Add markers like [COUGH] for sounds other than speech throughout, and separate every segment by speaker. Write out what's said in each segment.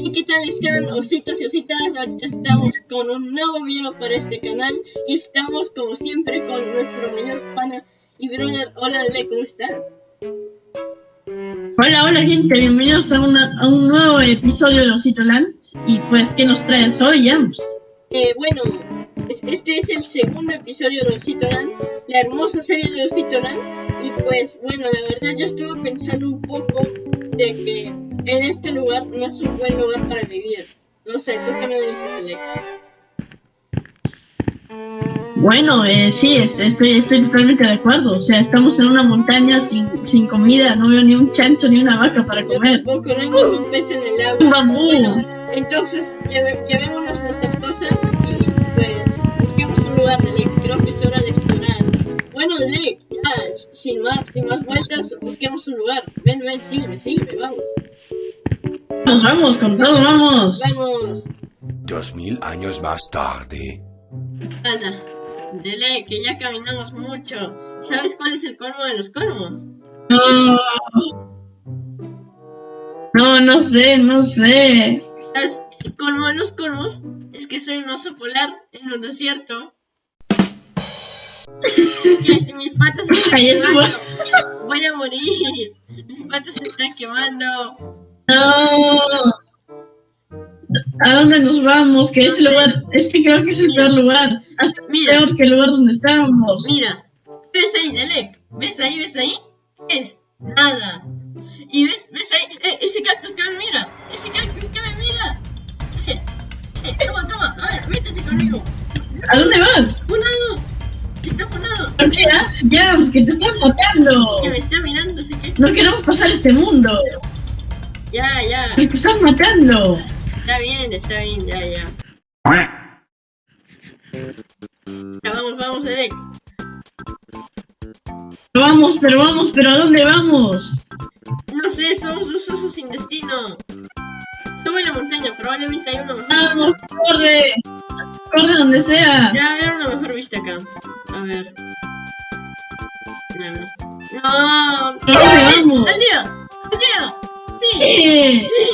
Speaker 1: ¿Y qué tal están, ositos y ositas? Ahorita estamos con un nuevo video para este canal y estamos como siempre con nuestro mayor pana y brother. Hola, Ale, ¿cómo estás?
Speaker 2: Hola, hola gente, bienvenidos a, una- a un nuevo episodio de Osito Land. Y pues, ¿qué nos traes hoy, Jams?
Speaker 1: Eh, bueno, es- este es el segundo episodio de Osito Land, la hermosa serie de Osito Land. Y pues, bueno, la verdad yo estuve pensando un poco de que en este lugar no es un buen lugar para vivir. No sé, ¿tú qué me dices?
Speaker 2: Bueno, eh, sí, es- estoy, estoy totalmente de acuerdo. O sea, estamos en una montaña sin, sin comida, no veo ni un chancho ni una vaca para
Speaker 1: Yo
Speaker 2: comer.
Speaker 1: tampoco, no hay ningún pez en el
Speaker 2: Un
Speaker 1: agua.
Speaker 2: bambú.
Speaker 1: Bueno, entonces llevémonos nuestras cosas y pues busquemos un lugar de Lake. Creo que es hora de explorar. Bueno, Lake, sin más, sin más vueltas, busquemos un lugar. Ven, ven, sígueme, sígueme, vamos.
Speaker 2: Nos vamos, con todo, vamos.
Speaker 1: Vamos,
Speaker 3: Dos mil años más tarde.
Speaker 1: Ana. Dele, que ya caminamos mucho. ¿Sabes cuál es el colmo de los colmos?
Speaker 2: No, no, no sé, no sé.
Speaker 1: ¿Sabes? El colmo de los colmos es que soy un oso polar en un desierto. Mis patas se están quemando, voy a morir. Mis patas se están quemando.
Speaker 2: No. ¿A dónde nos vamos? Que ese lugar, es que creo que es el peor lugar. Hasta
Speaker 1: Mira.
Speaker 2: peor que el lugar donde estábamos.
Speaker 1: Mira, ¿ves ahí, Delek? ¿Ves ahí, ves ahí? ¿Qué es? Nada. Y ves, ves ahí, eh, ese cactus que me mira. Ese cactus que me mira. Eh, eh, toma, toma, a ver, métete conmigo.
Speaker 2: ¿A dónde vas? Que te están matando.
Speaker 1: Que me está mirando.
Speaker 2: No queremos pasar este mundo.
Speaker 1: Ya, ya.
Speaker 2: Te están matando.
Speaker 1: Está bien, está bien, ya, ya. Ya vamos, vamos, Delek.
Speaker 2: Vamos, pero vamos, pero ¿a dónde vamos?
Speaker 1: No sé, somos dos osos sin destino. Sube la montaña, probablemente hay una montaña.
Speaker 2: Vamos, corre. Corre donde sea.
Speaker 1: Ya, ver una mejor vista acá. A ver. ¡No!
Speaker 2: ¿A dónde vamos?
Speaker 1: ¡Aldea! ¡Aldea! ¡Sí!
Speaker 2: ¡Eh!
Speaker 1: ¡Sí!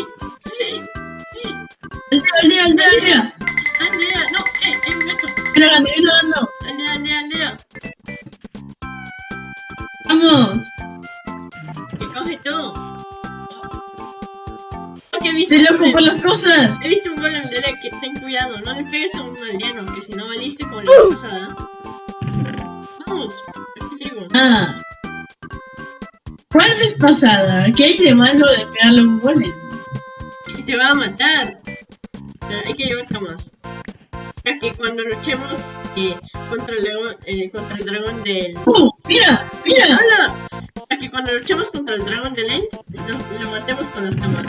Speaker 1: ¡Sí! ¡Sí!
Speaker 2: Aldea, aldea, aldea, aldea.
Speaker 1: ¡Aldea! ¡No! ¡Eh! ¡Eh! ¡Un gato!
Speaker 2: Mira, grande, mira, grande.
Speaker 1: ¡Aldea! ¡Aldea! ¡Aldea!
Speaker 2: Vamos.
Speaker 1: Visto? Un
Speaker 2: por
Speaker 1: golem.
Speaker 2: las cosas.
Speaker 1: He visto un golem de Lek, que ten cuidado, no le pegues a un aldeano, que si no valiste como la vez pasada. Vamos, aquí trigo.
Speaker 2: Ah. ¿Cuál vez pasada? ¿Qué hay de malo de pegarle a un golem?
Speaker 1: Y te va a matar. Hay que llevar camas. Para que cuando luchemos eh, contra, el dragón, eh, contra el dragón del...
Speaker 2: ¡Uh! ¡Mira! ¡Mira!
Speaker 1: ¡Hala! Para que cuando luchemos contra el dragón del End, lo, lo matemos con las camas.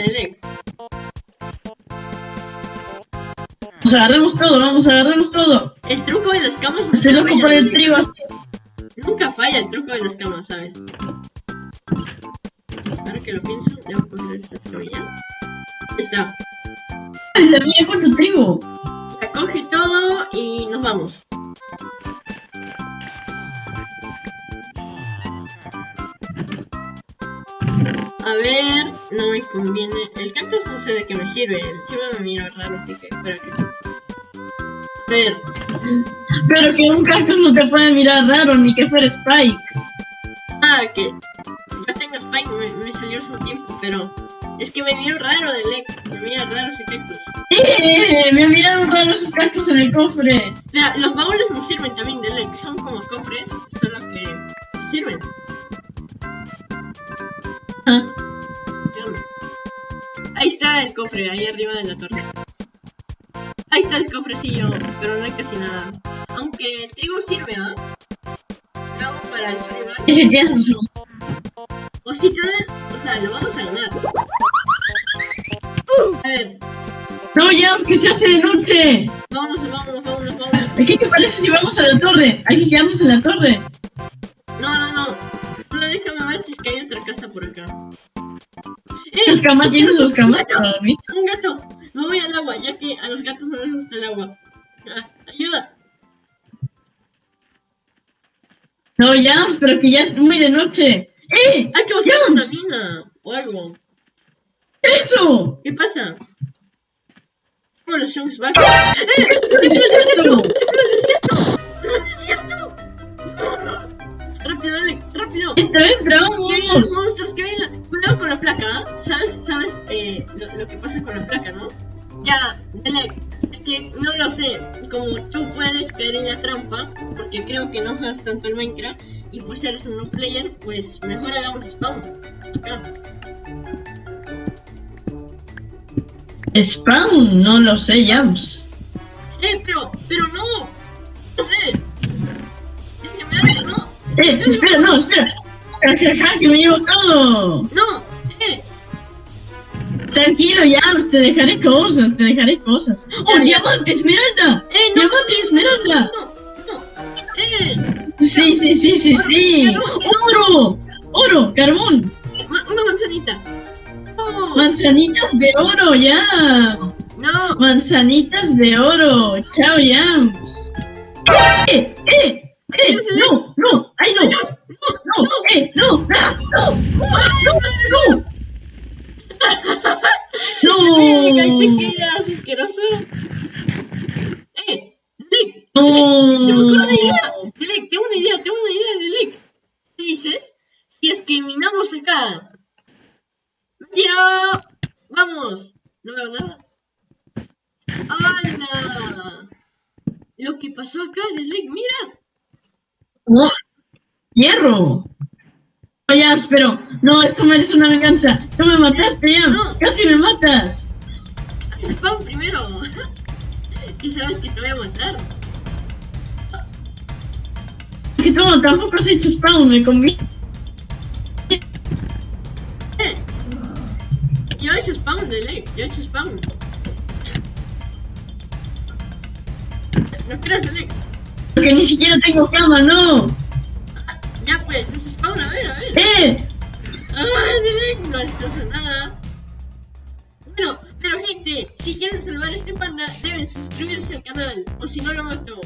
Speaker 1: ¿Me parece, Delek?
Speaker 2: Pues agarremos todo, vamos, agarremos todo.
Speaker 1: El truco de las camas
Speaker 2: Estoy loco por el trigo.
Speaker 1: Nunca falla el truco de las camas, ¿sabes? Ahora que lo pienso, debo coger esta cebolla. Ahí está.
Speaker 2: Mira, mira cuánto trigo.
Speaker 1: Ya coge todo y nos vamos. A ver, no me conviene. El cactus no sé de qué me sirve. Encima me miro raro, así que espera que ver,
Speaker 2: Pero que un cactus no te puede mirar raro, ni que fuera Spike.
Speaker 1: ah, que yo tengo Spike, me, me salió hace un tiempo, pero es que me miro raro de Lex. Me mira raro ese cactus.
Speaker 2: ¡Eh! Me miraron raro esos cactus en el cofre.
Speaker 1: Mira, los baúles me sirven también de Lex. Son como cofres, solo que sirven.
Speaker 2: Ah,
Speaker 1: Ahí está el cofre, ahí arriba de la torre. Ahí está el cofrecillo, pero no hay casi nada. Aunque el trigo sirve, ¿ah? Lo hago para el survival. [LAUGHS]
Speaker 2: razón.
Speaker 1: O si te o sea, lo vamos a ganar. A ver,
Speaker 2: No, ya, que se hace de noche.
Speaker 1: vámonos, vámonos, vámonos, vámonos.
Speaker 2: ¿Qué te parece si vamos a la torre? Hay que quedarnos en la torre.
Speaker 1: No, no, no. Solo déjame ver si es que hay otra casa por acá. ¡Eh!
Speaker 2: Los camas llenos los camas
Speaker 1: ¡Un gato!
Speaker 2: para dormir.
Speaker 1: ¡Un gato! Me voy al agua, ya que a los gatos no les gusta el agua. Ah, ¡Ayuda!
Speaker 2: No, ya, pero que ya es muy de noche. ¡Eh!
Speaker 1: Hay que buscar una mina o algo.
Speaker 2: ¡Eso!
Speaker 1: ¿Qué pasa? Bueno, somos va.
Speaker 2: ¿Qué es esto? [LAUGHS]
Speaker 1: ¡Rápido, dale! ¡Rápido!
Speaker 2: ¡Esta vez
Speaker 1: ¡Que vienen los monstruos! ¡Que vienen! la- Cuidado con la placa, ¿ah? ¿sabes? ¿Sabes eh, lo, lo que pasa con la placa, no? Ya, dale. Es que no lo sé. Como tú puedes caer en la trampa, porque creo que no juegas tanto el Minecraft, y pues eres un no player, pues mejor hagamos spawn. Acá.
Speaker 2: Spawn, no lo sé, Jams.
Speaker 1: ¡Eh, pero! ¡Pero no! ¡No sé! Es que me da no.
Speaker 2: ¡Eh! ¡Espera, no, espera! ¡Jajaja, que me llevo todo!
Speaker 1: ¡No! ¡Eh!
Speaker 2: Tranquilo, Jams, te dejaré cosas, te dejaré cosas. ¡Oh, diamante, esmeralda!
Speaker 1: ¡Eh, no!
Speaker 2: ¡Diamante, esmeralda!
Speaker 1: ¡No! ¡No! ¡Eh!
Speaker 2: Sí, sí, sí, sí, sí. ¡Oro! ¡Oro! ¡Carbón!
Speaker 1: Una manzanita.
Speaker 2: ¡Manzanitas de oro, ya!
Speaker 1: ¡No!
Speaker 2: ¡Manzanitas de oro! ¡Chao, Jams! ¡Eh! ¡Eh! ¡Eh! ¡No! ¡No! ¡Ay, no! ¡No! ¡Eh! ¡No! ¡Ah! ¡No! ¡No! ¡No! [LAUGHS]
Speaker 1: ¡Eh! ¡Ahí te
Speaker 2: ¡No!
Speaker 1: quedas, asqueroso! ¡Eh! ¡Delec!
Speaker 2: ¡No!
Speaker 1: ¡Se me ocurre una idea! ¡Delec! ¡Tengo una idea! ¡Tengo una idea, Delec! ¿Qué dices? Y es que minamos acá. ¡Mentira! ¡Vamos! No veo nada. ¡Hala! Lo que pasó acá, Delec, mira.
Speaker 2: ¡No! ¡Hierro! No, Jams, pero... No, esto merece una venganza. ¡No me mataste!
Speaker 1: No.
Speaker 2: ¡Casi me matas!
Speaker 1: Spawn primero. [LAUGHS] y sabes que te voy a matar.
Speaker 2: Que tú tampoco has hecho spawn, me conviene.
Speaker 1: Yo he hecho spawn, Delec. Yo he hecho spawn. No creas, Delec.
Speaker 2: Porque ni siquiera tengo cama, no.
Speaker 1: Ya pues, spawn, a ver, a ver.
Speaker 2: ¡Eh!
Speaker 1: Ah, Delec, no nada. Bueno, pero gente, si quieren salvar a este panda, deben suscribirse al canal, o si no lo mato.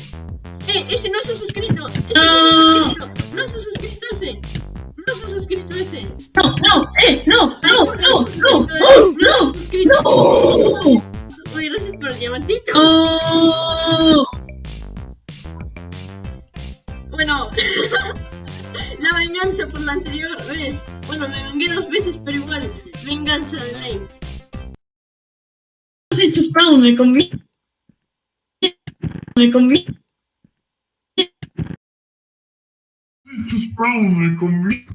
Speaker 1: Eh, ese no se ha suscrito, ese no se ha suscrito, no se ha suscrito ese, no se ha suscrito ese.
Speaker 2: ¡No, no! ¡Eh! ¡No! ¡No! ¡No! ¡No! ¡No!
Speaker 1: se ha suscrito.
Speaker 2: ¡No!
Speaker 1: Uy, gracias por el diamantito.
Speaker 2: ¡No!
Speaker 1: Bueno, [LAUGHS] la venganza por la anterior vez. Bueno, me vengué dos veces, pero igual, venganza de ley.
Speaker 2: Has hecho spawn, me conviene. Me conviene.
Speaker 4: Spawn me conviene.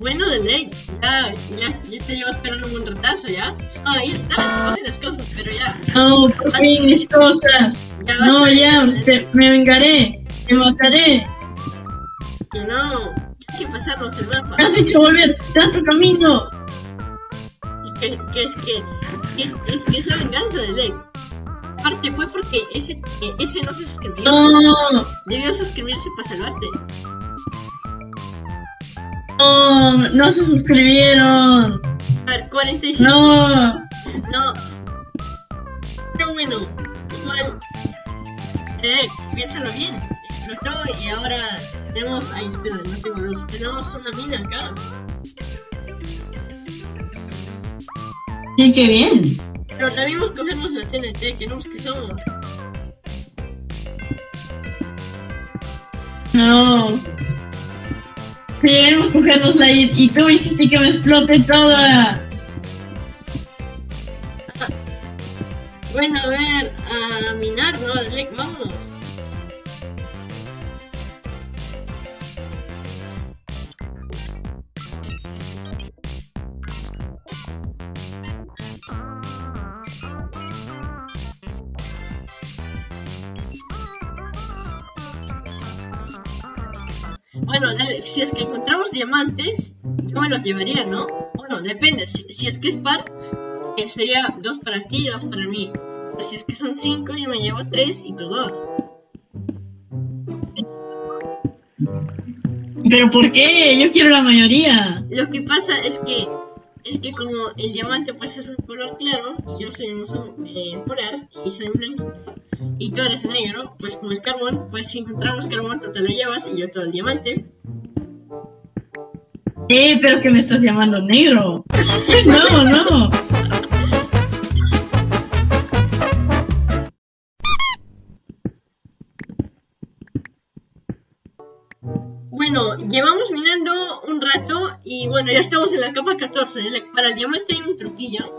Speaker 1: Bueno, de ley, ya, ya, ya te llevo esperando un buen retraso, ¿ya? Ah, ahí está, coge las cosas, pero ya.
Speaker 2: No, por fin, mis cosas.
Speaker 1: Ya
Speaker 2: No, ya, usted, me vengaré. Te mataré.
Speaker 1: Que no, hay que pasarnos el mapa.
Speaker 2: Me has hecho volver tanto camino.
Speaker 1: Que, que es que, que es, es que es la venganza de ley. Aparte fue porque ese, ese no se suscribió.
Speaker 2: No,
Speaker 1: Debió suscribirse para salvarte.
Speaker 2: No, no se suscribieron.
Speaker 1: A ver, 45.
Speaker 2: No.
Speaker 1: No. Pero bueno, igual. Eh, piénsalo bien. Explotó y ahora tenemos. Ay, espera, no tengo luz. Tenemos una mina acá.
Speaker 2: Sí, qué bien.
Speaker 1: Pero debimos cogernos la TNT, que no que somos.
Speaker 2: No. Lleguemos cogernosla y, y tú hiciste que me explote toda.
Speaker 1: Bueno, a ver, a minar, ¿no? Alec, vámonos. Bueno, dale, si es que encontramos diamantes, yo me los llevaría, ¿no? Bueno, depende, si, si es que es par, eh, sería dos para ti y dos para mí. Pero si es que son cinco, yo me llevo tres y tú dos.
Speaker 2: ¿Pero por qué? Yo quiero la mayoría.
Speaker 1: Lo que pasa es que es que como el diamante pues es un color claro, y yo soy un oso eh, polar y soy blanco, y tú eres negro, pues como el carbón, pues si encontramos carbón tú te lo llevas y yo todo el diamante.
Speaker 2: Eh, pero que me estás llamando negro. [LAUGHS] No, no.
Speaker 1: Bueno, llevamos minando un rato y bueno, ya estamos en la capa 14. Para el diamante hay un truquillo.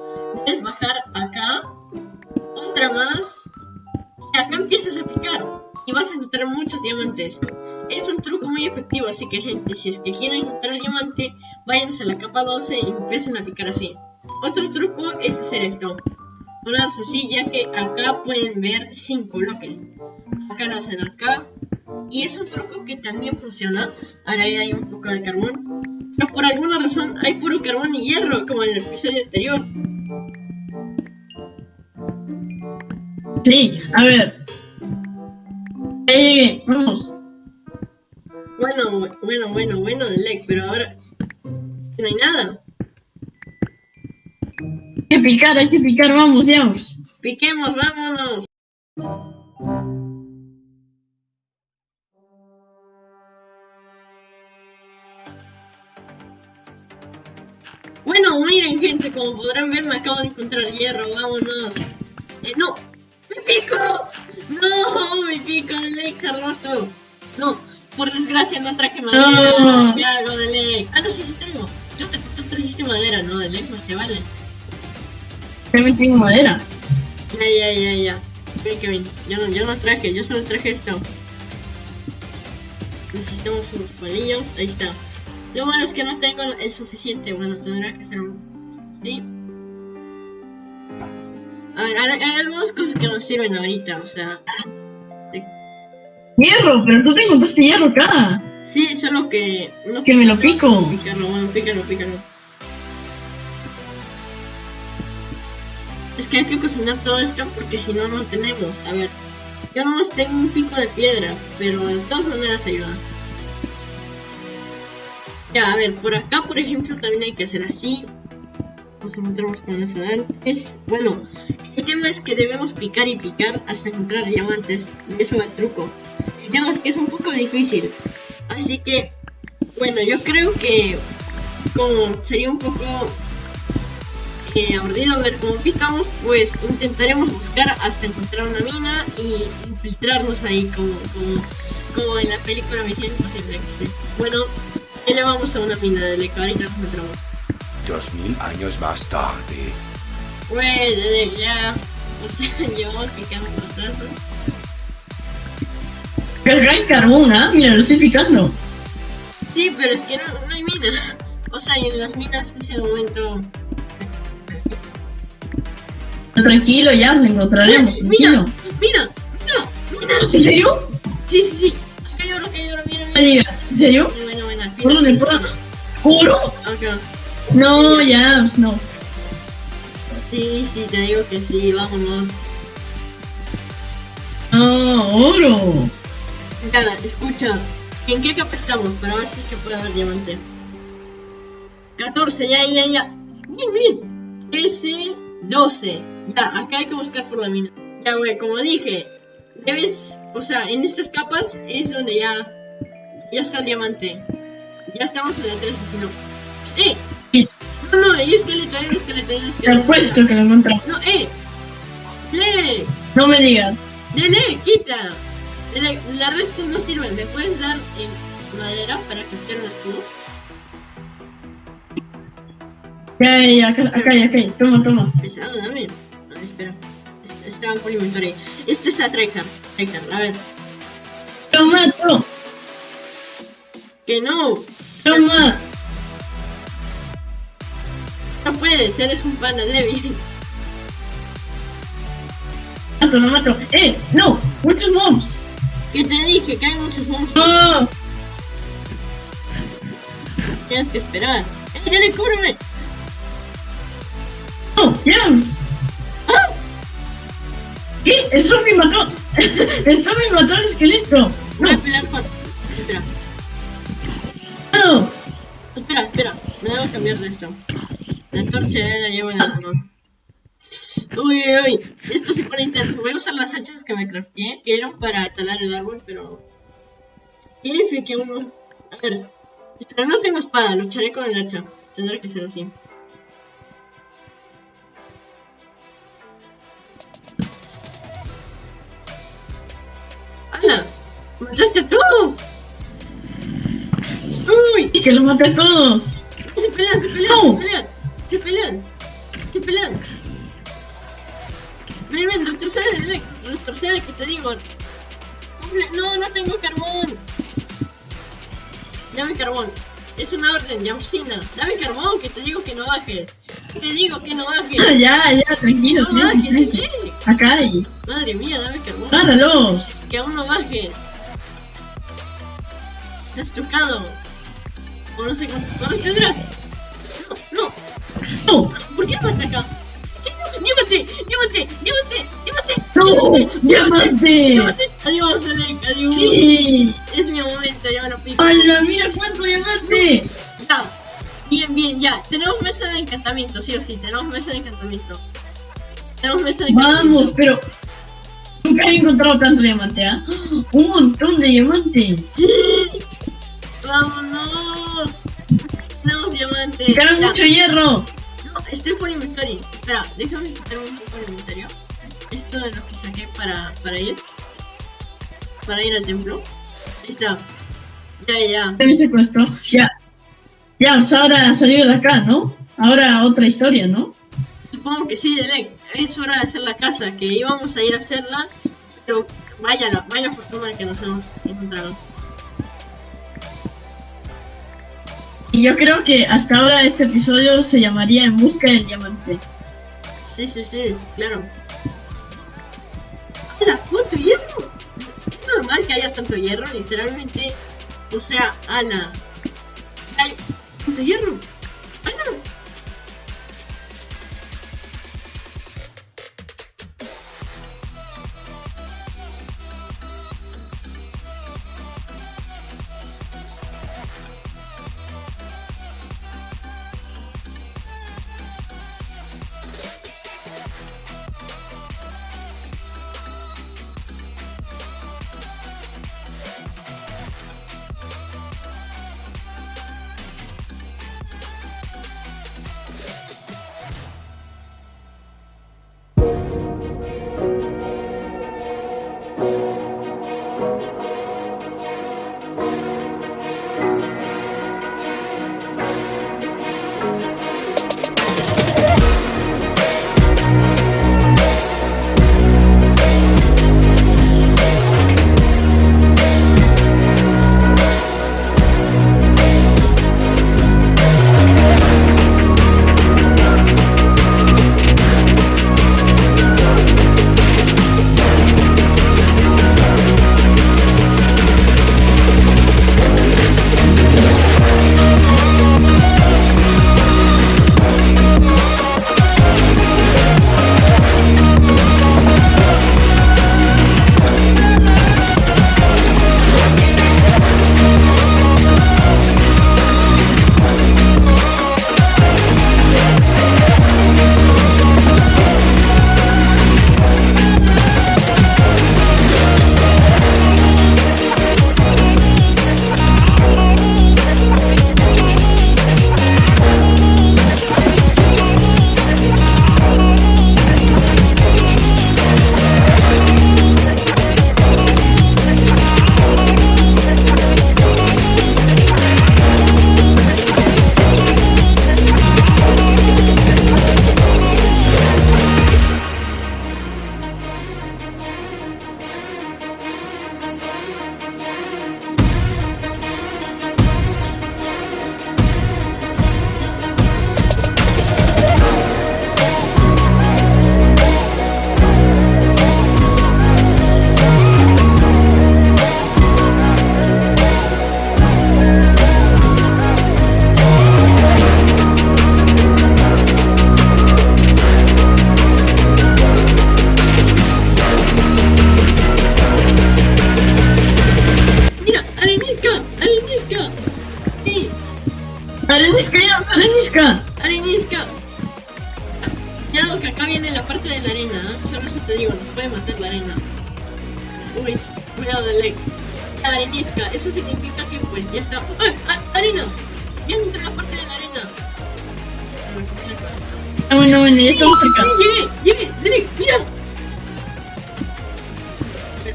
Speaker 1: Debes bajar acá, otra más, y acá empiezas a picar y vas a encontrar muchos diamantes. Es un truco muy efectivo, así que gente, si es que quieren encontrar el diamante, váyanse a la capa 12 y empiecen a picar así. Otro truco es hacer esto. Ponerse así, ya que acá pueden ver 5 bloques. Acá lo hacen acá, y es un truco que también funciona. Ahora hay un poco de carbón. Pero por alguna razón hay puro carbón y hierro, como en el episodio anterior.
Speaker 2: Sí, a ver. Ya llegué, vamos.
Speaker 1: Bueno, bueno, bueno, bueno, Delec, pero ahora no hay nada.
Speaker 2: Hay que picar, hay que picar, vamos, vamos.
Speaker 1: Piquemos, vámonos. Bueno, miren gente, como podrán ver me acabo de encontrar hierro, vámonos. Eh, no, me pico. No, me pico, Delec se ha roto. No, por desgracia no traje madera.
Speaker 2: No.
Speaker 1: ¿Qué hago, Delec? Ah, no, sí, sí traigo. Yo te, tú trajiste madera, no, Delec, más que vale.
Speaker 2: También tengo madera.
Speaker 1: Ya, ya, ya, ya. Ven, Kevin. Yo no, yo no traje, yo solo traje esto. Necesitamos unos palillos. Ahí está. Lo bueno es que no tengo el suficiente. Bueno, tendrá que ser un... ¿Sí? A ver, hay, hay algunas cosas que nos sirven ahorita, o sea...
Speaker 2: Hierro, pero tú te encontraste hierro acá.
Speaker 1: Sí, solo que... No
Speaker 2: Que me lo pico.
Speaker 1: Pícalo, bueno, pícalo, pícalo. Es que hay que cocinar todo esto porque si no, no tenemos. A ver, yo nomás tengo un pico de piedra, pero de todas maneras ayuda. Ya, a ver, por acá, por ejemplo, también hay que hacer así. Nos encontramos con eso antes. Bueno, el tema es que debemos picar y picar hasta encontrar diamantes. Y eso es el truco. El tema es que es un poco difícil. Así que, bueno, yo creo que como sería un poco eh, aburrido ver cómo picamos, pues intentaremos buscar hasta encontrar una mina y infiltrarnos ahí como, como, como en la película Misión Imposible. Bueno, ahí le vamos a una mina de leca, ahorita nos encontramos.
Speaker 3: Dos mil años más tarde.
Speaker 1: Güey, desde ya, o sea, [LAUGHS] llevamos picando por atrás,
Speaker 2: el carbón, ¿ah? Mira, lo estoy picando.
Speaker 1: Sí, pero es que no, no hay minas. O sea, y en las minas es el momento.
Speaker 2: Tranquilo, ya lo encontraremos.
Speaker 1: ¡Mira!
Speaker 2: Tranquilo.
Speaker 1: ¡Mira! ¡Mira! ¡Mira!
Speaker 2: ¿En serio?
Speaker 1: Sí, sí, sí. Acá hay oro, acá hay oro, mira, mira.
Speaker 2: me digas. ¿En serio? ¿Por dónde? ¿Por dónde? ¿Oro?
Speaker 1: Acá.
Speaker 2: No, ya, pues no.
Speaker 1: Sí, sí, te digo que sí, vámonos.
Speaker 2: Ah, oro.
Speaker 1: Ya, escucha. ¿En qué capa estamos? Para ver si es que puede haber diamante. 14, ya, ya, ya. Bien, bien. 13, 12. Ya, acá hay que buscar por la mina. Ya, güey, como dije, debes, o sea, en estas capas es donde ya, ya está el diamante. Ya estamos en la 13, si no. ¡Eh!
Speaker 2: Sí.
Speaker 1: No, no, hay esqueleto, hay un esqueleto, hay un
Speaker 2: Te
Speaker 1: esqueleto.
Speaker 2: apuesto que lo encontré.
Speaker 1: No, eh. ¡Le!
Speaker 2: No me digas.
Speaker 1: Dele, quita. Dele, la resto no sirve. ¿Me puedes dar en madera para que hacer un escudo?
Speaker 2: Ya, ya, ya, acá, acá, acá. Toma, toma.
Speaker 1: Pesado, dame. Ver, espera. Estaba por inventory. Este es a. Tryhard, a ver.
Speaker 2: Lo mato.
Speaker 1: Que no.
Speaker 2: Toma.
Speaker 1: No puedes. Eres un panda débil.
Speaker 2: Mato, lo mato. ¡Eh! ¡No! ¡Muchos mobs!
Speaker 1: Que te dije que hay muchos monstruos.
Speaker 2: ¡No!
Speaker 1: Tienes que esperar. ¡Eh, dale, cúbreme!
Speaker 2: ¡No! ¡Jams!
Speaker 1: ¡Ah!
Speaker 2: ¿Qué? ¡El zombie mató! [LAUGHS] ¡El zombie mató al esqueleto!
Speaker 1: Voy a
Speaker 2: ¡No!
Speaker 1: pelear con. Espera,
Speaker 2: ¡No!
Speaker 1: Espera, espera. Me debo cambiar de esto. La torcha ya la llevo en la mano. Uy, uy, uy. Esto se pone intenso. Voy a usar las hachas que me crafteé, que eran para talar el árbol, pero... Dice que uno... A ver. Pero no tengo espada, lucharé con el hacha. Tendrá que ser así. ¡Hala! ¡Mataste a todos! ¡Uy!
Speaker 2: Y que los maté a todos.
Speaker 1: Se pelean, se pelean,
Speaker 2: No.
Speaker 1: se pelean, se pelean, se pelean. Ven, ven, retrocede, retrocede, que te digo. No, no tengo carbón. Dame carbón. Es una orden, Yamsina. Dame carbón, que te digo que no bajes. Te digo que no
Speaker 2: Ah,
Speaker 1: bajes.
Speaker 2: ya, ya, tranquilo,
Speaker 1: No bajes,
Speaker 2: tranquilo.
Speaker 1: ¿sí?
Speaker 2: Acá hay.
Speaker 1: Madre mía, dame carbón.
Speaker 2: Páralos.
Speaker 1: Que aún no bajes. Estás tocado. O no sé horas tendrás. No, no.
Speaker 2: No,
Speaker 1: ¿Por qué no? ¿Qué? ¡Llévate! ¡Llévate! ¡Llévate! ¡Llévate!
Speaker 2: no, diamante.
Speaker 1: ¡Llévate! ¡Adiós, Alec! ¡Adiós!
Speaker 2: Sí.
Speaker 1: Es mi momento, ya me lo pico.
Speaker 2: ¡Hala, mira cuánto diamante!
Speaker 1: Ya. Bien, bien, ya. Tenemos mesa de encantamiento, sí o sí. Tenemos mesa de encantamiento. Tenemos mesa de encantamiento.
Speaker 2: Vamos, pero nunca he encontrado tanto diamante, ¿ah? Un montón de diamante.
Speaker 1: ¡Sí! ¡Vámonos! Tenemos diamante.
Speaker 2: Me cabe
Speaker 1: Ya.
Speaker 2: mucho hierro.
Speaker 1: No, estoy por inventario. Espera, déjame quitarme un poco el inventario. Esto es lo que saqué para, para ir. Para ir al templo. Ahí está. Ya, ya, ya.
Speaker 2: ¿Qué me secuestró? Ya. Ya, pues ahora salir de acá, ¿no? Ahora otra historia, ¿no?
Speaker 1: Supongo que sí, Delec. Es hora de hacer la casa, que íbamos a ir a hacerla. Pero vaya, la- vaya fortuna que nos hemos encontrado.
Speaker 2: Y yo creo que hasta ahora este episodio se llamaría En busca del diamante.
Speaker 1: Sí, sí, sí, claro. ¡Hala! ¿Cuánto hierro? Es normal que haya tanto hierro, literalmente. O sea, Ana. Hay tanto hierro.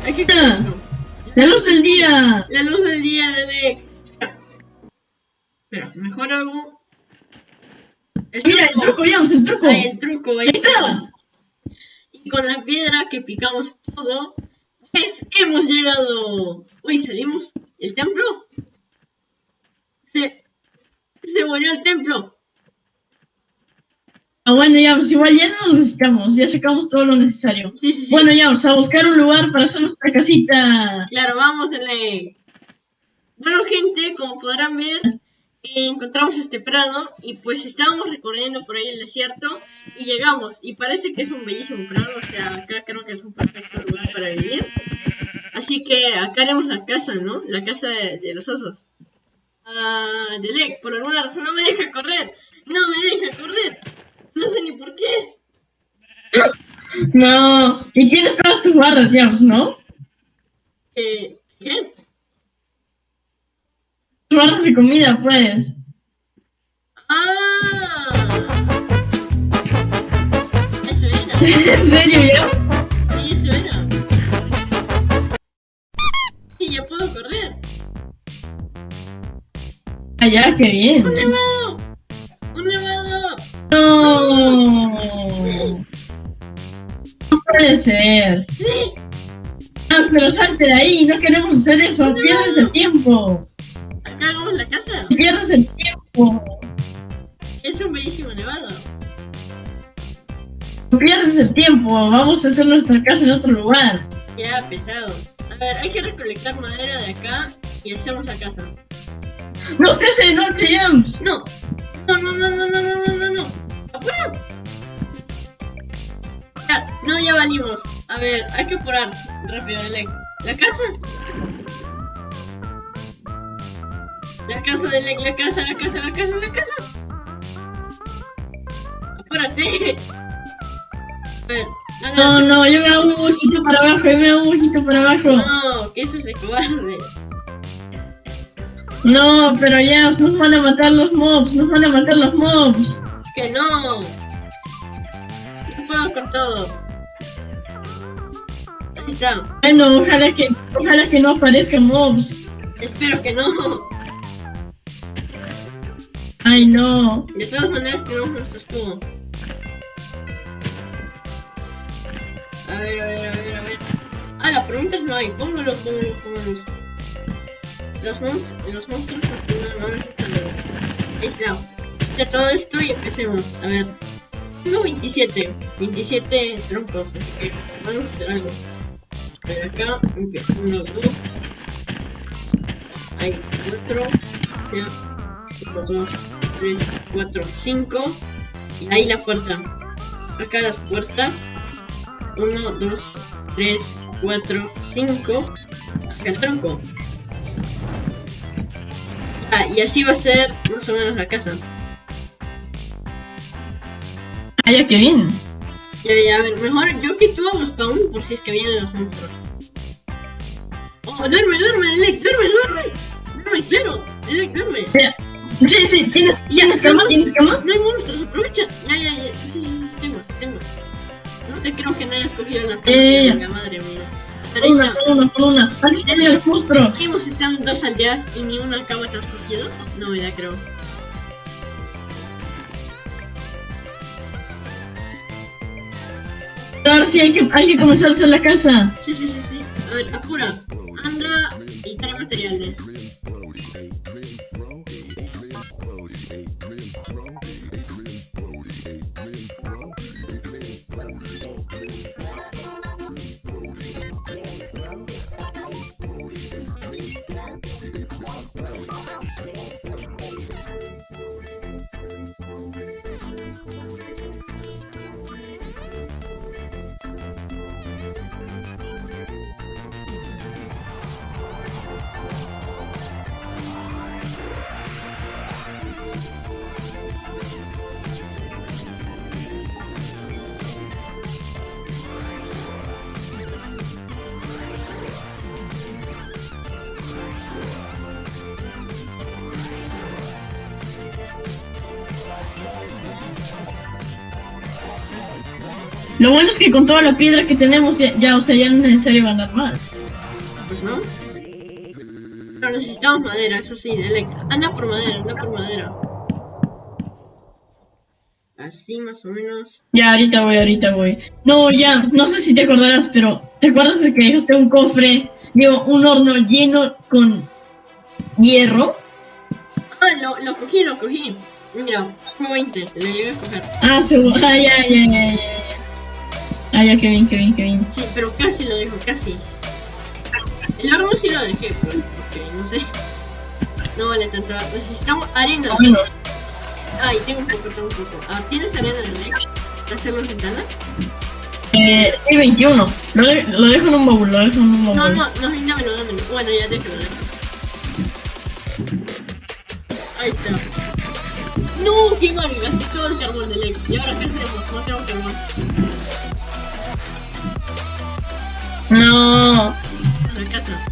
Speaker 1: Hay que no.
Speaker 2: ¡La luz del día!
Speaker 1: La luz del día de. Espera, mejor hago. El
Speaker 2: Mira, el truco, el truco.
Speaker 1: Ahí el truco, ahí
Speaker 2: Ahí está.
Speaker 1: Y con la piedra que picamos todo, pues hemos llegado. Uy, salimos. ¿El templo? Se, se murió el templo.
Speaker 2: Ah, bueno, Yams, igual ya no lo necesitamos. Ya sacamos todo lo necesario.
Speaker 1: Sí, sí, sí.
Speaker 2: Bueno, Yams, a buscar un lugar para hacer nuestra casita.
Speaker 1: Claro, vamos leer. Bueno, gente, como podrán ver, eh, encontramos este prado y pues estábamos recorriendo por ahí el desierto y llegamos. Y parece que es un bellísimo prado, o sea, acá creo que es un perfecto lugar para vivir. Así que acá haremos la casa, ¿no? La casa de, de los osos. Ah, Delec, por alguna razón no me deja correr. No me deja correr. No sé ni por qué.
Speaker 2: No. Y tienes todas tus barras, Yams, ¿no?
Speaker 1: Eh, ¿Qué?
Speaker 2: Tus barras de comida, pues.
Speaker 1: Ah. Eso [LAUGHS] era.
Speaker 2: ¿En serio, Yams?
Speaker 1: Sí, eso era. Sí, ya puedo correr.
Speaker 2: Ah, ya, qué bien.
Speaker 1: ¡Un nevado! ¡Un nevado!
Speaker 2: No. Puede ser.
Speaker 1: ¡Sí!
Speaker 2: Ah, pero salte de ahí, no queremos hacer eso. Pierdes el tiempo.
Speaker 1: Acá hagamos la casa.
Speaker 2: Pierdes el tiempo.
Speaker 1: Es un bellísimo nevado.
Speaker 2: Pierdes el tiempo. Vamos a hacer nuestra casa en otro lugar.
Speaker 1: Ya, pesado. A ver, hay que recolectar madera de acá y hacemos la casa.
Speaker 2: No se hace noche, Jams.
Speaker 1: No. No, no, no, no, no, no, no, no, no. ¡Afuera! Ya, no, ya valimos. A ver, hay que apurar rápido, Elec. ¿La casa? La casa de Elec, la casa, la casa, la casa, la casa. Apúrate. A ver,
Speaker 2: No, no, yo me hago un poquito para abajo, yo me hago un poquito para abajo.
Speaker 1: No, que eso se cobarde.
Speaker 2: No, pero ya, nos van a matar los mobs, nos van a matar los mobs.
Speaker 1: Que no. Puedo con todo. Ahí está.
Speaker 2: Bueno, ojalá que, ojalá que no aparezcan mobs.
Speaker 1: Espero que no.
Speaker 2: Ay, no.
Speaker 1: De todas maneras tenemos nuestro escudo. A ver, a ver, a ver, a ver. Ah, las preguntas no hay. Póngalo, póngalo, póngalo. Los monstruos, los monstruos no, no necesitan Ahí está. Ya todo esto y empecemos. A ver. Tengo 27. 27 troncos. Así que vamos a hacer algo. Ver, acá. 1, 2. Hay 4. Ya. 1, 2, 3, 4, 5. Y ahí la puerta. Acá las puertas. 1, 2, 3, 4, 5. Acá el tronco. Ah, y así va a ser más o menos la casa.
Speaker 2: Ah, ya, qué bien.
Speaker 1: Ya, ya, a ver, mejor yo que tú hago spawn por si es que vienen los monstruos. Oh, duerme, duerme, Elec, duerme, duerme. Duerme, claro. Elec, duerme.
Speaker 2: Ya. Sí, sí, ¿tienes, ¿tienes cama? ¿Tienes cama?
Speaker 1: No hay monstruos, aprovecha. Ya, ya, ya. Sí, sí, sí, tengo, tengo. No te creo que no hayas cogido las
Speaker 2: Eh.
Speaker 1: camas, madre mía. Pero
Speaker 2: una,
Speaker 1: está.
Speaker 2: por una, por una. Antes tenía los monstruos.
Speaker 1: Estado en dos aldeas y ni una cama te has cogido. No, ya creo.
Speaker 2: Sí hay que, hay que comenzar a hacer la casa.
Speaker 1: Sí, sí, sí, sí. A ver, apura. Anda y trae materiales.
Speaker 2: Lo bueno es que con toda la piedra que tenemos ya, ya, o sea, ya no es necesario ganar más.
Speaker 1: Pues no. Pero necesitamos madera, eso sí, Delec. Anda por madera, anda por madera. Así más o menos.
Speaker 2: Ya, ahorita voy, ahorita voy. No, ya, no sé si te acordarás, pero ¿te acuerdas de que dejaste un cofre, digo, un horno lleno con hierro?
Speaker 1: Ah, lo, lo cogí, lo cogí. Mira, como 20, lo llegué a coger.
Speaker 2: Ah, seguro. Ah, ya, ya, ya, ya. Ah, ya, qué bien, qué bien, qué bien.
Speaker 1: Sí, pero casi lo dejo, casi. El horno sí lo dejé, pues, porque no sé. No vale tanto. Necesitamos arena.
Speaker 2: Bueno,
Speaker 1: Ay, tengo un poco, tengo un poco. Ah, ¿tienes arena de Delec? ¿Para hacer las ventanas?
Speaker 2: eh, sí, 21. Lo, de- lo dejo en un baúl, lo dejo en un baúl.
Speaker 1: No, no, no, dámelo, dámelo. Bueno, ya déjalo, déjalo. Ahí está. No, qué gasté todo el carbón de Lex. Y ahora qué hacemos, no tengo carbón.
Speaker 2: No.
Speaker 1: A la casa.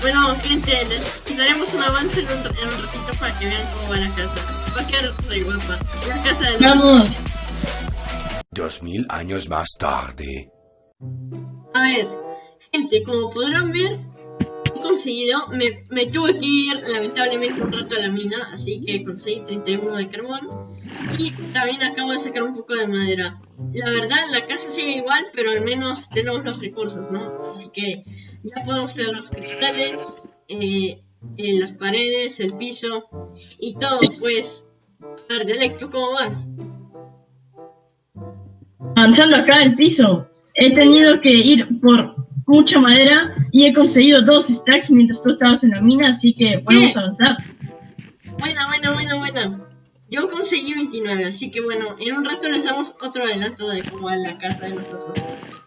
Speaker 1: Bueno, gente, les daremos un avance en un, en un ratito para que vean cómo va la casa. Va a quedar re guapa. La casa de.
Speaker 2: Vamos.
Speaker 3: Dos mil años más tarde.
Speaker 1: A ver, gente, como podrán ver, he conseguido, me, me tuve que ir lamentablemente un rato a la mina, así que conseguí 31 de carbón. Y también acabo de sacar un poco de madera. La verdad, la casa sigue igual, pero al menos tenemos los recursos, ¿no? Así que ya podemos hacer los cristales, eh, eh, las paredes, el piso y todo, pues. A ver, Delec, ¿tú cómo vas?
Speaker 2: Avanzando acá el piso. He tenido que ir por mucha madera y he conseguido dos stacks mientras tú estabas en la mina, así que podemos
Speaker 1: ¿Qué?
Speaker 2: avanzar.
Speaker 1: Buena, buena, buena, buena. Yo conseguí 29, así que bueno, en un rato les damos otro adelanto de cómo va la casa de nuestros ojos.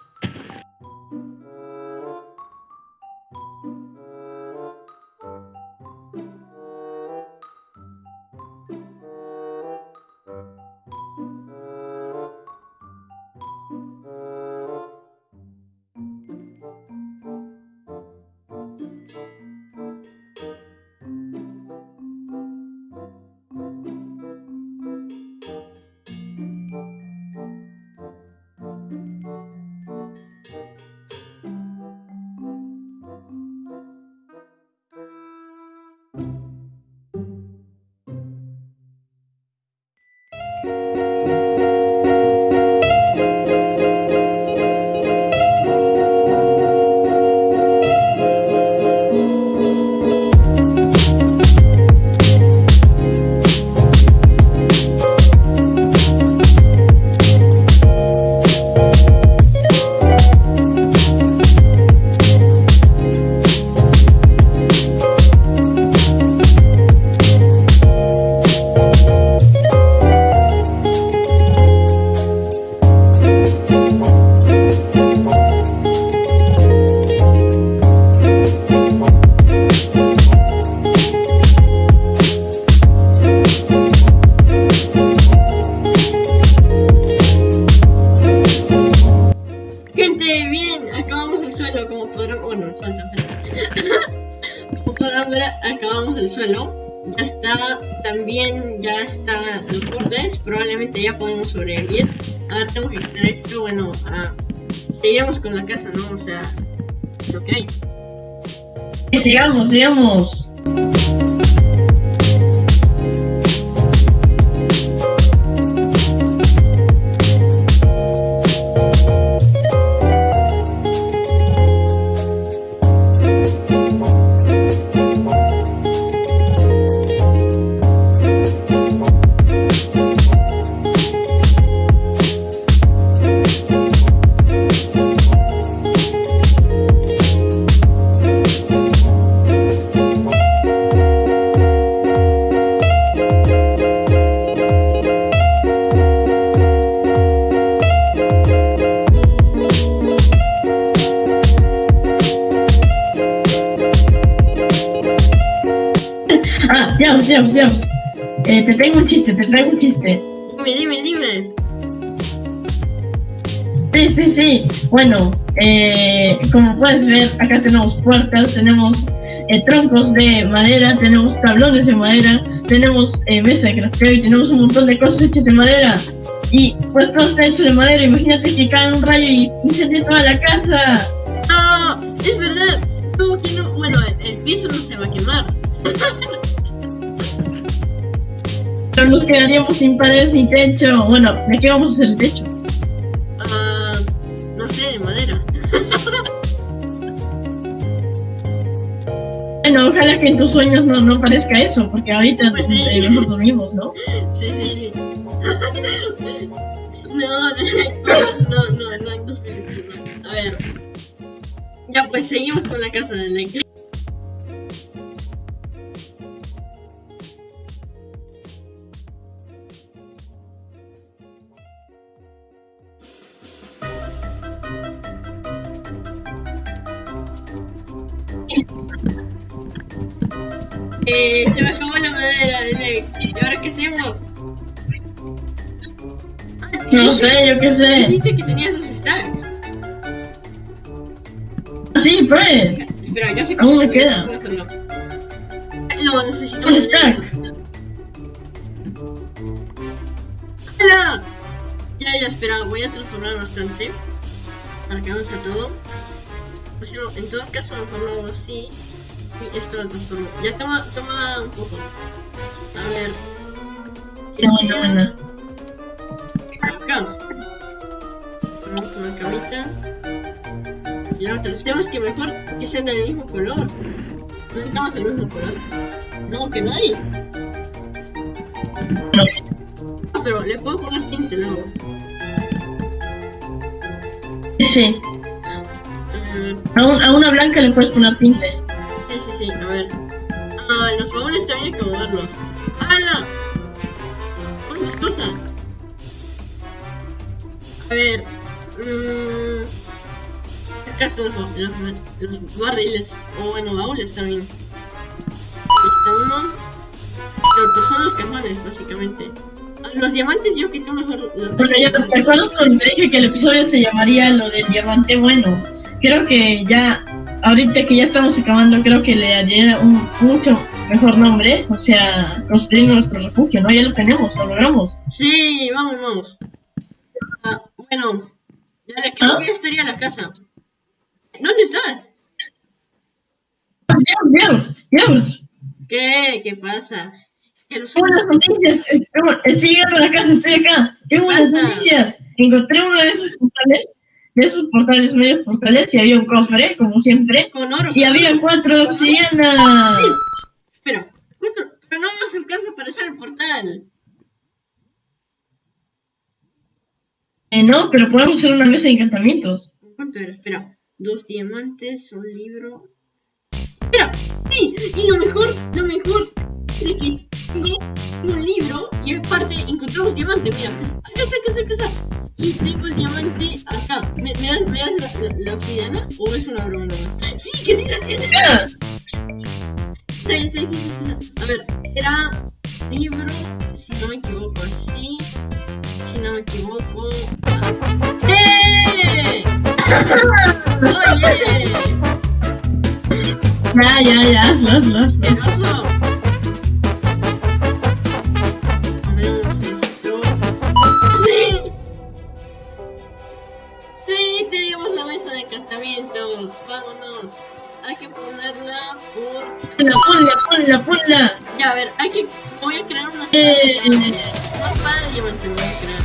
Speaker 1: También ya está los bordes, probablemente ya podemos sobrevivir. A ver, tengo que quitar esto, bueno, seguiremos con la casa, ¿no? O sea, lo que hay.
Speaker 2: Sigamos, sigamos. James, James, James. Eh, te tengo un chiste, te traigo un chiste.
Speaker 1: Dime, dime, dime.
Speaker 2: Sí, sí, sí. Bueno, eh, como puedes ver, acá tenemos puertas, tenemos eh, troncos de madera, tenemos tablones de madera, tenemos eh, mesa de crafteo y tenemos un montón de cosas hechas de madera. Y pues todo está hecho de madera, imagínate que cae un rayo y incendia toda la casa.
Speaker 1: Ah, es verdad. No, que no. Bueno, el, el piso no se va a quemar. [LAUGHS]
Speaker 2: Pero nos quedaríamos sin paredes ni techo. Bueno, ¿de qué vamos a hacer el techo?
Speaker 1: Ah, no sé, de madera. [LAUGHS]
Speaker 2: Bueno, ojalá que en tus sueños no, no parezca eso, porque ahorita
Speaker 1: Pues sí.
Speaker 2: eh, mejor dormimos, ¿no?
Speaker 1: Sí, sí, sí. [LAUGHS] No, no, no, no películas. A ver. Ya, pues seguimos con la casa de Lake. Eh, se me acabó la madera de Lake. ¿Y ahora qué hacemos? Ah,
Speaker 2: No sé, yo qué sé.
Speaker 1: Dijiste que tenías dos stacks.
Speaker 2: Sí, pues.
Speaker 1: Yo sé
Speaker 2: Aún me queda.
Speaker 1: No, necesito
Speaker 2: Un stack.
Speaker 1: ¡Hala! Ya, ya, espera, voy a transformar bastante. Para que no sea todo. Pues no, en todo caso, mejor lo hago así. Y esto lo transformo. Ya toma, toma un poco. A ver.
Speaker 2: Buena, buena.
Speaker 1: Acá. Ponemos una camita. Y la otra. Tenemos que mejor que sean del mismo color. Necesitamos el mismo color. No, que no hay.
Speaker 2: No.
Speaker 1: Ah, pero le puedo poner tinte luego.
Speaker 2: Sí, a, un- a una blanca le puedes poner tinte.
Speaker 1: sí, sí, sí, a ver. Ah, los baúles también hay que moverlos. ¡Hala! ¿Cuántas cosas? A ver. Mmm, acá están los, los, los barriles. O bueno, baúles también. Aquí está uno. Pero pues son los cajones, básicamente. Ah, Los diamantes yo que tú mejor los
Speaker 2: Bueno, ya, ¿te acuerdas cuando te dije que el episodio se llamaría lo del diamante bueno? Creo que ya, ahorita que ya estamos acabando, creo que le haría un mucho mejor nombre, o sea, construir nuestro refugio, ¿no? Ya lo tenemos, lo logramos.
Speaker 1: Sí, vamos, vamos. Ah, bueno, ya creo
Speaker 2: ¿Ah?
Speaker 1: que ya estaría la casa. ¿Dónde estás?
Speaker 2: Dios, Dios, Dios,
Speaker 1: ¿Qué? ¿Qué pasa? Los-
Speaker 2: buenas noticias, estoy, llegando a la casa, estoy acá, qué buenas noticias. Encontré uno de esos portales, de esos portales, medios portales, y había un cofre, como siempre,
Speaker 1: Con oro.
Speaker 2: y había cuatro de obsidiana.
Speaker 1: Espera, ¿cuánto? Pero no nos alcanza para hacer el portal.
Speaker 2: Eh, no, pero podemos hacer una mesa de encantamientos.
Speaker 1: ¿Cuánto era? Espera, dos diamantes, un libro. Espera, sí, y lo mejor, lo mejor es tengo un libro y aparte encontramos diamante, mira, acá está, acá está, acá está. Y tengo el diamante acá. ¿Me, me das, me das la, la, la obsidiana o es una broma? Sí, que sí la tienes. Sí, sí, sí, sí, sí. A ver, era libro, si no me equivoco, así. Si no me equivoco. ¡Eh! ¡Oye!
Speaker 2: ya, ya, ya, hazlo, hazlo, hazlo. Ponla, ponla.
Speaker 1: Ya, a ver, hay que. Voy a crear una.
Speaker 2: Eh.
Speaker 1: Una espada de diamante voy a crear.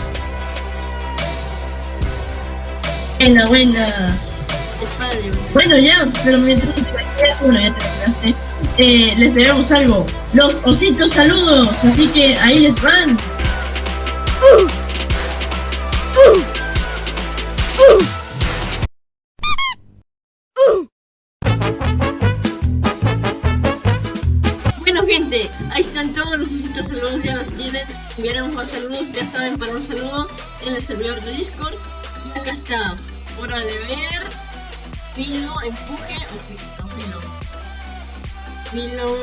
Speaker 2: Buena, buena.
Speaker 1: Espada de diamante.
Speaker 2: Bueno, ya, pero mientras que creas, bueno, ya terminaste. Eh, les debemos algo. Los ositos saludos. Así que ahí les van.
Speaker 1: Bueno, gente, ahí están todos los visitos saludos, ya los tienen. Enviaremos más saludos, ya saben, para un saludo en el servidor de Discord. Acá está, hora de ver. Filo, empuje o filo. Filo. Filo.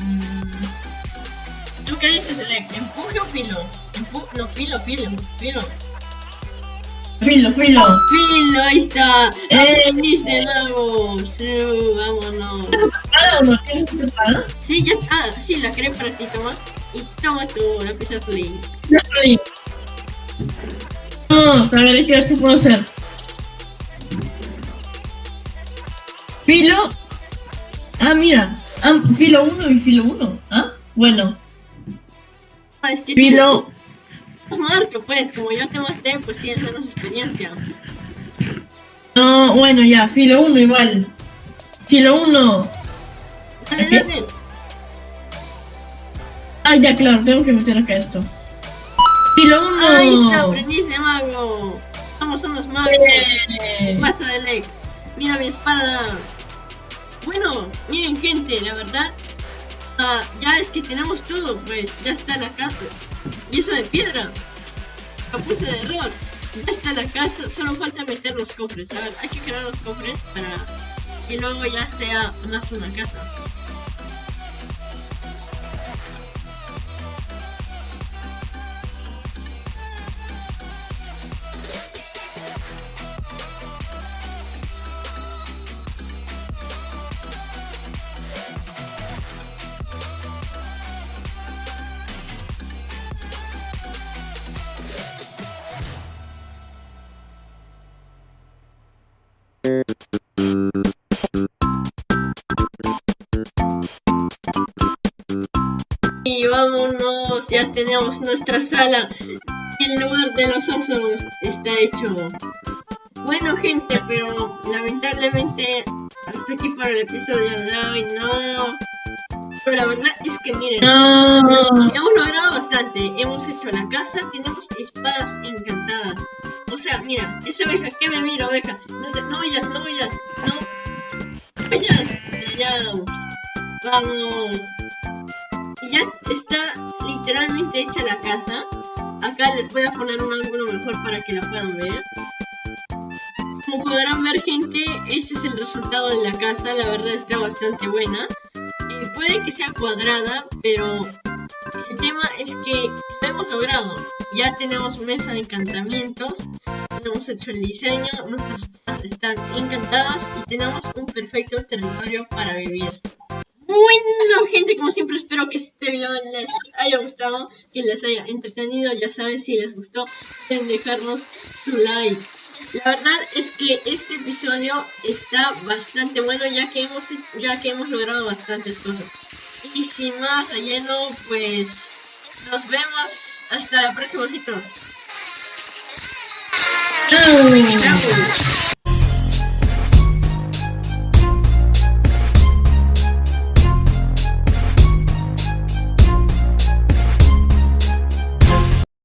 Speaker 1: mm, ¿Tú qué dices, Elec? ¿Empuje o filo? Empu no, filo, filo, filo.
Speaker 2: Filo, filo.
Speaker 1: Filo, ahí está.
Speaker 2: ¡Eh!
Speaker 1: ¡Aprendiste, mago! Sí, vámonos.
Speaker 2: ¿Cada uno tiene su espada?
Speaker 1: Sí, ya está. Sí, la creé para ti, toma. Y toma tu lápiz azul.
Speaker 2: Yo estoy. Vamos a ver qué, qué puedo hacer. Filo. Ah, mira. Ah, filo 1 y filo 1. Ah, bueno.
Speaker 1: Ah, es que
Speaker 2: Filo.
Speaker 1: Tú, Marco, pues, como yo te mostré, pues tienes menos experiencia.
Speaker 2: No, bueno, ya, filo 1 igual. Filo 1.
Speaker 1: Dale.
Speaker 2: Ah, ya, claro, tengo que meter acá esto. Filo 1.
Speaker 1: Ahí está, aprendiz de mago. Somos unos magos.
Speaker 2: Eh,
Speaker 1: Pasa de Lex. Mira mi espada. Bueno, miren gente, la verdad. Ya es que tenemos todo, pues. Ya está la casa. Y eso de piedra. Capuse de error. Ya está la casa. Solo falta meter los cofres. Ver, hay que crear los cofres para que luego ya sea más una casa. Y vámonos, ya tenemos nuestra sala. El lugar de los osos está hecho. Bueno gente, pero lamentablemente hasta aquí para el episodio de hoy, no. Pero la verdad es que miren,
Speaker 2: No.
Speaker 1: hemos logrado bastante. Hemos hecho la casa, tenemos espadas encantadas. O sea, mira, esa oveja, que me mira oveja? No, te- no huyas, no huyas, no. Vamos. Y ya está literalmente hecha la casa. Acá les voy a poner un ángulo mejor para que la puedan ver. Como podrán ver gente, ese es el resultado de la casa, la verdad está bastante buena. Puede que sea cuadrada, pero el tema es que lo hemos logrado. Ya tenemos mesa de encantamientos, tenemos hecho el diseño, nuestras casas están encantadas y tenemos un perfecto territorio para vivir. Bueno, gente, como siempre espero que este video les haya gustado, que les haya entretenido. Ya saben, si les gustó, pueden dejarnos su like. La verdad es que este episodio está bastante bueno, ya que hemos, ya que hemos logrado bastantes cosas. Y sin más relleno, pues nos vemos hasta la próxima, chicos.
Speaker 2: Chao.
Speaker 1: Chao.